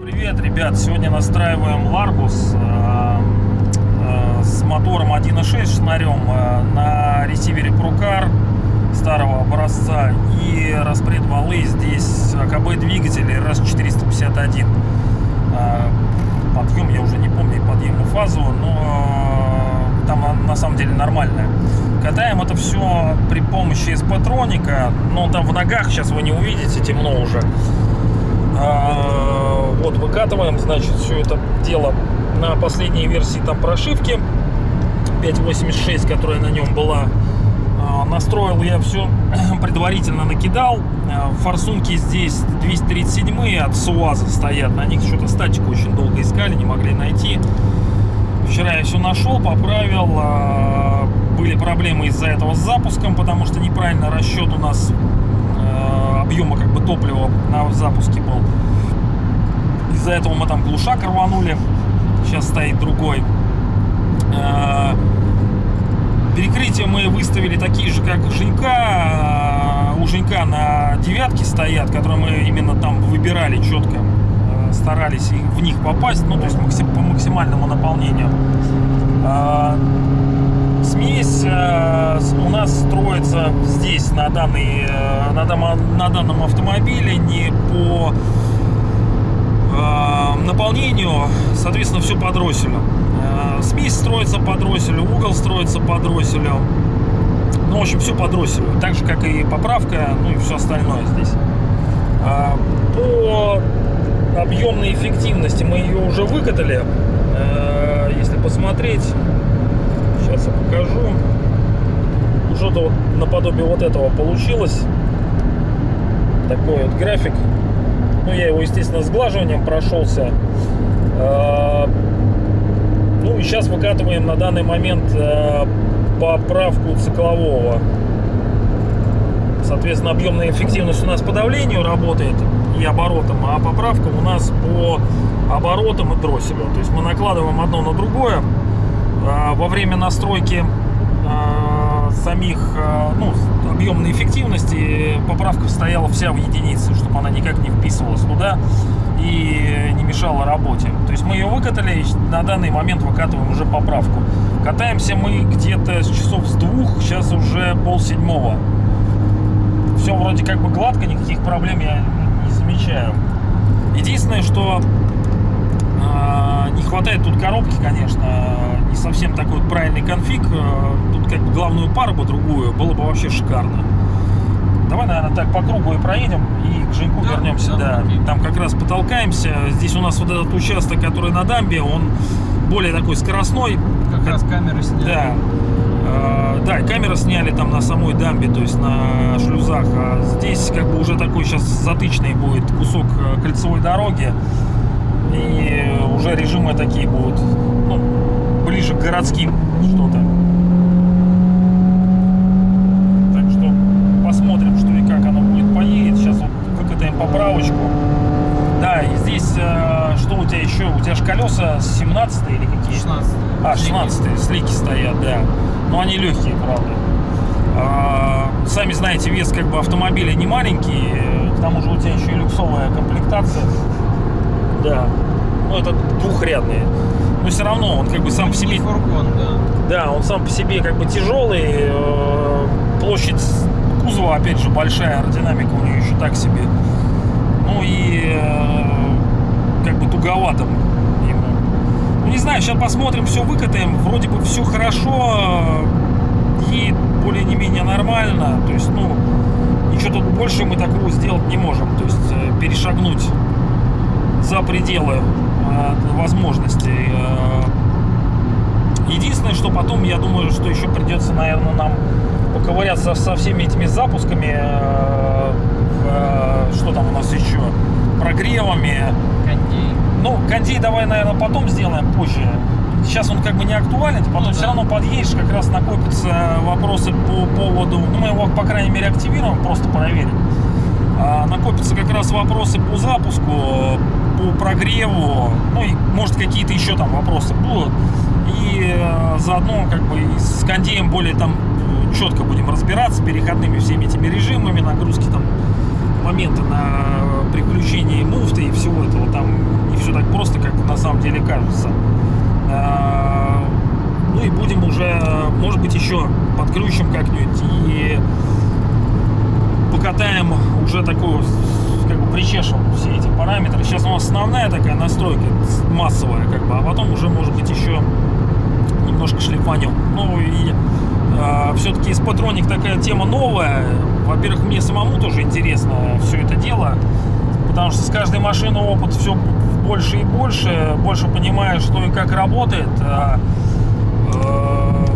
Привет, ребят! Сегодня настраиваем Ларгус э, э, с мотором 1.6 шнарем э, на ресивере Прукар старого образца и распред валы здесь АКБ двигатели RS451. Э, подъем я уже не помню подъем и фазу, на, самом деле нормальная. Катаем это все при помощи спатроника, но там в ногах сейчас вы не увидите, темно уже. А, вот выкатываем, значит, все это дело на последней версии там прошивки 5.86, которая на нем была. А, настроил я все предварительно накидал. А, Форсунки здесь 237 от СУАЗа стоят. На них что-то статику очень долго искали, не могли найти. Вчера я все нашел, поправил. А, Были проблемы из-за этого с запуском, потому что неправильно расчет у нас э, объема как бы топлива на запуске был. Из-за этого мы там глушак рванули. Сейчас стоит другой. Э, Перекрытия мы выставили такие же, как у Женька. Э, У Женька на девятке стоят, которые мы именно там выбирали четко. Старались в них попасть, ну то есть максим- по максимальному наполнению. Э, Смесь э, у нас строится здесь на, данный, э, на, данном автомобиле не по э, наполнению, соответственно, все по дросселю. Смесь строится по дросселю, угол строится по дросселю. Ну, в общем, все по дросселю. Так же, как и поправка, ну и все остальное здесь. Объемной эффективности мы ее уже выкатали. Э, Если посмотреть, сейчас я покажу. Что-то вот наподобие вот этого получилось. Такой вот график. Ну, я его, естественно, сглаживанием прошелся. Э, Ну, и сейчас выкатываем на данный момент э, поправку циклового. Соответственно, объемная эффективность у нас по давлению работает и оборотам, а поправка у нас по оборотам и дросселю. То есть мы накладываем одно на другое. А, Во время настройки а, самих а, ну, объемной эффективности поправка стояла вся в единице, чтобы она никак не вписывалась туда и не мешала работе. То есть мы ее выкатали, и на данный момент выкатываем уже поправку. Катаемся мы где-то с часов с двух, сейчас уже пол седьмого. Все вроде как бы гладко, никаких проблем я не замечаю. Единственное, что а, не хватает тут коробки, конечно, не совсем такой вот правильный конфиг. А, Тут как бы главную пару бы другую было бы вообще шикарно. Давай, наверное, так по кругу и проедем и к Женьку Да, вернемся. да, Да, там как раз потолкаемся. Здесь у нас вот этот участок, который на дамбе, он более такой скоростной. Как раз камеры сняли. Да. Да, камеры сняли там на самой дамбе, то есть на шлюзах. А здесь как бы уже такой сейчас затычный будет кусок э, кольцевой дороги. И уже режимы такие будут, ну, ближе к городским что-то. Так что посмотрим, что и как оно будет поедет. Сейчас вот выкатаем поправочку. Да, и здесь э, что у тебя еще? У тебя же колеса 17 или какие? 16. А, 16 слики стоят, да. Но они легкие, правда. А, Сами знаете, вес как бы автомобиля не маленький. К тому же у тебя еще и люксовая комплектация. Да. Ну, это двухрядный. Но все равно он как бы сам по себе... Фургон, да. Да, он сам по себе как бы тяжелый. э, Площадь кузова, опять же, большая. Аэродинамика у нее еще так себе. Ну и э, как бы туговато. Ну, не знаю, сейчас посмотрим, все выкатаем. Вроде бы все хорошо. Едет более не менее нормально. То есть, ну, ничего тут больше мы такого сделать не можем. То есть, э, перешагнуть за пределы э, возможностей. Э, Единственное, что потом, я думаю, что еще придется, наверное, нам поковыряться со всеми этими запусками. Что там у нас еще? Прогревами. Ну, кондей давай, наверное, потом сделаем позже. Сейчас он как бы не актуален, потом Ну все да. равно подъедешь, как раз накопятся вопросы по поводу, ну мы его, по крайней мере, активируем, просто проверим. А, накопятся как раз вопросы по запуску, по прогреву, ну и может какие-то еще там вопросы будут. И э, заодно как бы с кондеем более там четко будем разбираться, переходными всеми этими режимами, нагрузки там, моменты на приключении муфты и всего этого там не все так просто, как на самом деле кажется. А, Ну и будем уже, может быть, еще подключим как-нибудь и покатаем уже такую, как бы причешем все эти параметры. Сейчас у нас основная такая настройка массовая, как бы, а потом уже, может быть, еще немножко шлифанем. Ну и все-таки из патроник такая тема новая. Во-первых, мне самому тоже интересно все это дело, потому что с каждой машины опыт все больше и больше, больше понимаешь, что и как работает. А, э,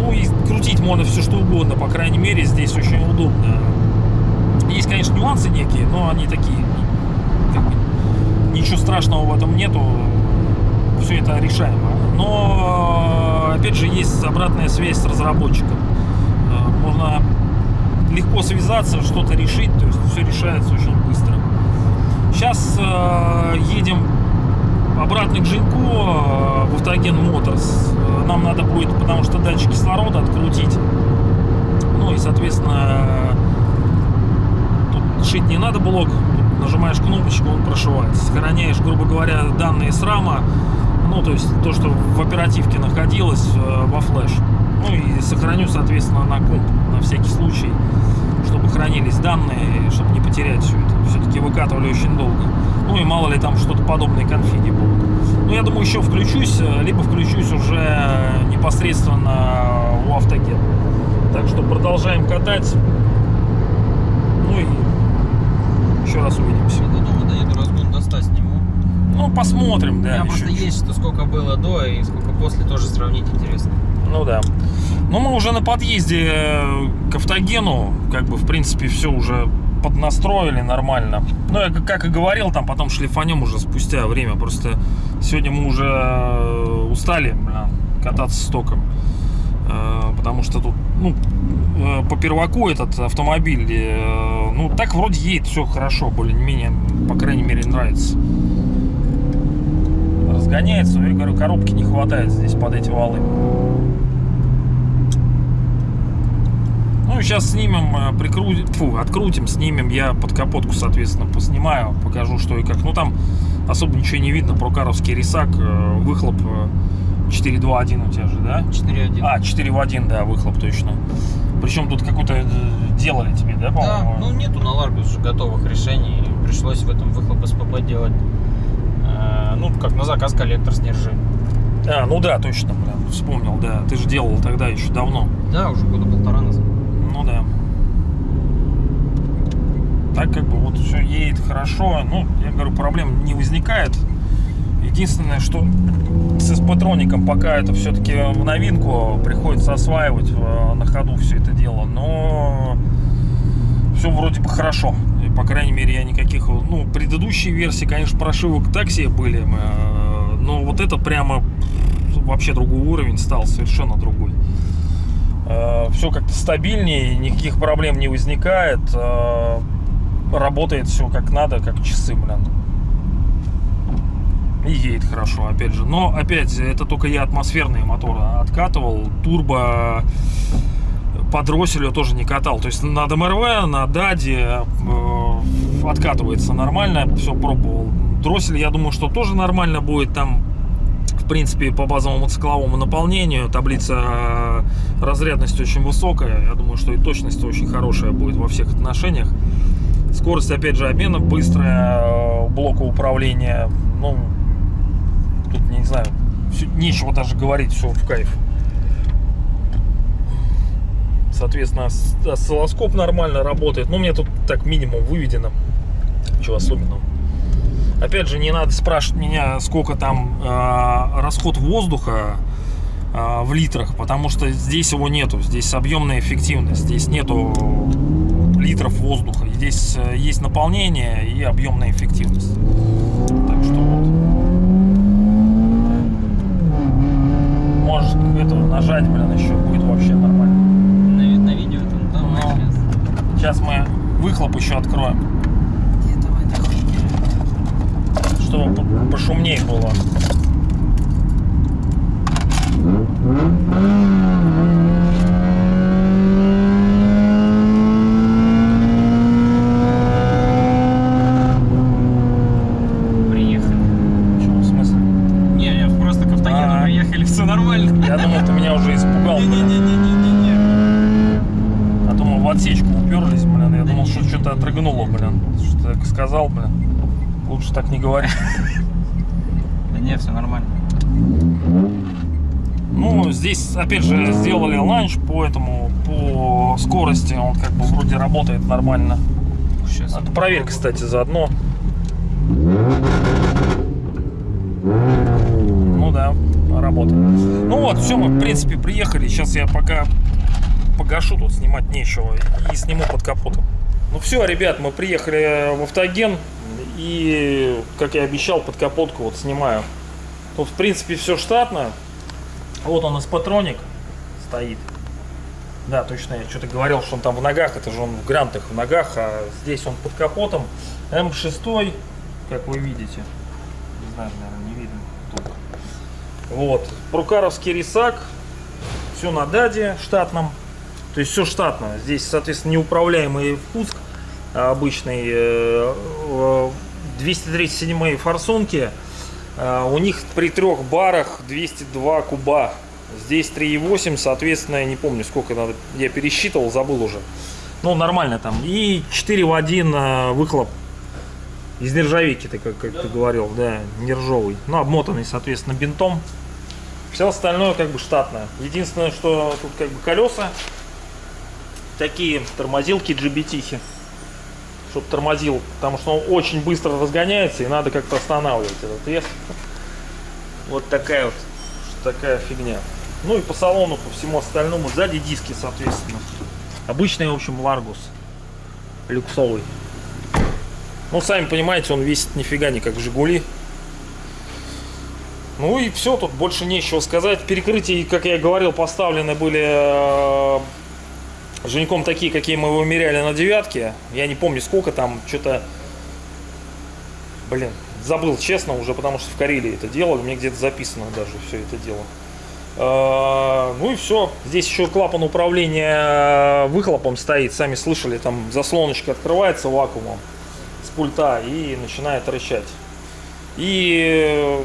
ну и крутить можно все что угодно, по крайней мере, здесь очень удобно. Есть, конечно, нюансы некие, но они такие, ничего страшного в этом нету, все это решаемо. Но, опять же, есть обратная связь с разработчиком. Э, Можно легко связаться, что-то решить, то есть все решается очень быстро. Сейчас э, едем обратно к Женьку э, в Автоген Моторс. Э, Нам надо будет, потому что датчик кислорода открутить. Ну и, соответственно, тут шить не надо блок. Нажимаешь кнопочку, он прошивается. Сохраняешь, грубо говоря, данные с рама. Ну, то есть то, что в оперативке находилось э, во флеш. Ну и сохраню, соответственно, на комп на всякий случай, чтобы хранились данные, чтобы не потерять все это. Все-таки выкатывали очень долго. Ну и мало ли там что-то подобное конфиги будут. Ну, я думаю, еще включусь, э, либо включусь уже непосредственно у автогена. Так что продолжаем катать. Ну и еще раз увидимся. Я до дома доеду, разгон до 100 сниму. Ну, посмотрим, У да. меня еще просто чуть-чуть. есть, что сколько было до и сколько после, тоже сравнить интересно. Ну да. Ну, мы уже на подъезде э, к автогену, как бы, в принципе, все уже поднастроили нормально. Ну, я как- и говорил, там потом шлифанем уже спустя время. Просто сегодня мы уже э, устали, бля, кататься с током. Э, Потому что тут, ну, по перваку этот автомобиль, ну, так вроде едет все хорошо, более-менее, по крайней мере, нравится. Разгоняется, я говорю, коробки не хватает здесь под эти валы. Ну, сейчас снимем, э, прикрутим, фу, открутим, снимем. Я под капотку, соответственно, поснимаю, покажу, что и как. Ну, там особо ничего не видно. Прокаровский рисак, э, выхлоп э, 4.2.1 у тебя же, да? 4.1. А, 4 в 1, да, выхлоп точно. Причем тут какой-то э, делали тебе, да, да, по-моему? ну нету на Ларгус уже готовых решений. Пришлось в этом выхлоп СПБ делать. Э, Ну, как на заказ коллектор с нержи. А, ну да, точно, блин, вспомнил, да. Ты же делал тогда еще давно. Да, уже года полтора назад. Ну да. Так как бы вот все едет хорошо. Ну, я говорю, проблем не возникает. Единственное, что с эспатроником пока это все-таки в новинку приходится осваивать э, на ходу все это дело. Но все вроде бы хорошо. По крайней мере, я никаких... Ну, предыдущие версии, конечно, прошивок так себе были. э, Но вот это прямо вообще другой уровень стал, совершенно другой все как-то стабильнее, никаких проблем не возникает, э, работает все как надо, как часы, блин. И едет хорошо, опять же. Но, опять, это только я атмосферные моторы откатывал. Турбо по дросселю тоже не катал. То есть на ДМРВ, на ДАДе э, откатывается нормально, все пробовал. Дроссель, я думаю, что тоже нормально будет там в принципе, по базовому цикловому наполнению таблица э, разрядности очень высокая. Я думаю, что и точность очень хорошая будет во всех отношениях. Скорость, опять же, обмена быстрая, э, блока управления. Ну, тут, не знаю, всё- нечего даже говорить, все в кайф. Соответственно, ос- осциллоскоп нормально работает. Ну, у меня тут так минимум выведено. Ничего особенного. Опять же, не надо спрашивать меня, сколько там э, расход воздуха э, в литрах, потому что здесь его нету. Здесь объемная эффективность, здесь нету литров воздуха. Здесь э, есть наполнение и объемная эффективность. Так что вот. Можешь это нажать, блин, еще будет вообще нормально. На, ви- на видео там, да, Ну. молодец. Сейчас мы выхлоп еще откроем, чтобы по- пошумнее было. А. приехали, все нормально. Я думал, ты меня уже испугал. Не-не-не-не-не-не. А мы в отсечку уперлись, блин. Я думал, что что-то отрыгнуло, блин. Что так сказал, блин. Лучше так не говорить. Да не, все нормально. Ну, здесь, опять же, сделали ланч, поэтому по скорости он как бы вроде работает нормально. Сейчас. Ты проверь, кстати, заодно. Ну да, работает. Ну вот, все, мы в принципе приехали. Сейчас я пока погашу, тут снимать нечего. И сниму под капотом. Ну все, ребят, мы приехали в автоген. И, как я обещал, под капотку вот снимаю. Тут, в принципе, все штатно. Вот он из патроник стоит. Да, точно, я что-то говорил, что он там в ногах, это же он в грантах в ногах, а здесь он под капотом. М6, как вы видите. Не знаю, наверное, не видно. Тут. Вот. Прукаровский рисак. Все на даде штатном. То есть все штатно. Здесь, соответственно, неуправляемый впуск а, обычный. э, э, 237 форсунки. А, У них при трех барах 202 куба. Здесь 3,8, соответственно, я не помню сколько надо. Я пересчитывал, забыл уже. Ну, нормально там. И 4 в 1 э, выхлоп из нержавейки, ты как, как ты говорил, да, нержавый. Ну, обмотанный, соответственно, бинтом. Все остальное как бы штатное. Единственное, что тут как бы колеса. Такие тормозилки GBT. Чтоб тормозил, потому что он очень быстро разгоняется и надо как-то останавливать этот вес. Вот такая вот такая фигня. Ну и по салону, по всему остальному. Сзади диски, соответственно. Обычный, в общем, Ларгус. Люксовый. Ну, сами понимаете, он весит нифига не как Жигули. Ну и все, тут больше нечего сказать. Перекрытия, как я говорил, поставлены были э, Женьком такие, какие мы вымеряли на девятке. Я не помню сколько там, что-то... Блин, забыл честно уже, потому что в Карелии это делали. Мне где-то записано даже все это дело. Э, Ну и все. Здесь еще клапан управления выхлопом стоит. Сами слышали, там заслоночка открывается вакуумом с пульта и начинает рычать. И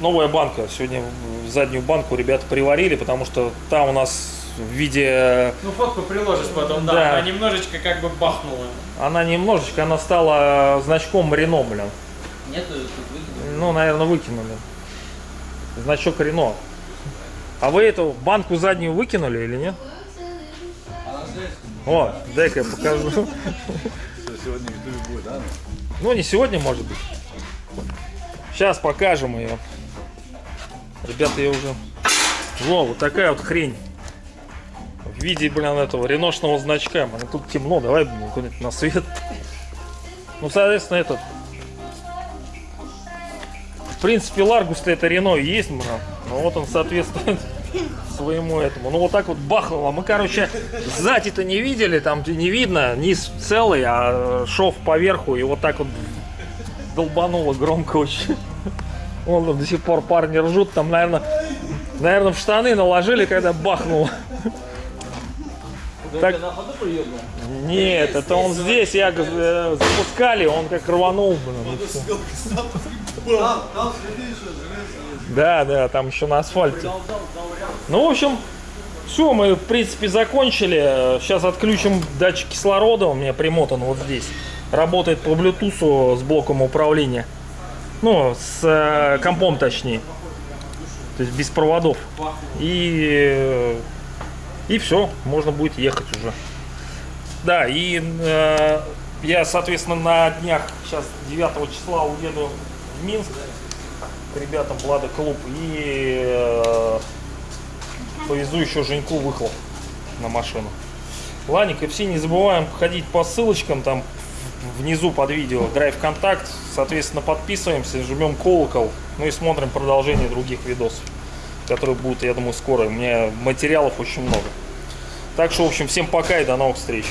новая банка. Сегодня заднюю банку ребята приварили, потому что там у нас в виде... Ну, фотку приложишь потом, да. Да. Она немножечко как бы бахнула. Она немножечко, она стала значком Рено, блин. Нету тут выкинули. Ну, наверное, выкинули. Значок Рено. А вы эту банку заднюю выкинули или нет? О, дай-ка я покажу. Сегодня в Ютубе будет, да? Ну, не сегодня, может быть. Сейчас покажем ее. Ребята, я уже... Во, вот такая вот хрень. В виде, блин, этого реношного значка. Блин, тут темно, давай, блин, куда-нибудь на свет. Ну, соответственно, этот... В принципе, Ларгус-то это Рено есть, блин. Ну, вот он соответствует своему этому. Ну, вот так вот бахнуло. Мы, короче, сзади-то не видели, там не видно, низ целый, а шов поверху, и вот так вот долбануло громко очень. Там до сих пор парни ржут, там, наверное, наверное, в штаны наложили, когда бахнуло. Так- на ходу приедал? Нет, это он здесь, я э, запускали, он как рванул. блин, и всё. Да, да, там еще на асфальте. Ну, в общем, все, мы, в принципе, закончили. Сейчас отключим датчик кислорода, у меня примотан вот здесь. Работает по Bluetooth с блоком управления. Ну, с э, компом точнее. То есть без проводов. И, э, и все, можно будет ехать уже. Да, и э, я, соответственно, на днях, сейчас 9 числа уеду в Минск к ребятам Влада Клуб и э, повезу еще Женьку выхлоп на машину. Ланик и все не забываем ходить по ссылочкам там внизу под видео Драйв Контакт. Соответственно, подписываемся, жмем колокол, ну и смотрим продолжение других видосов, которые будут, я думаю, скоро. У меня материалов очень много. Так что, в общем, всем пока и до новых встреч.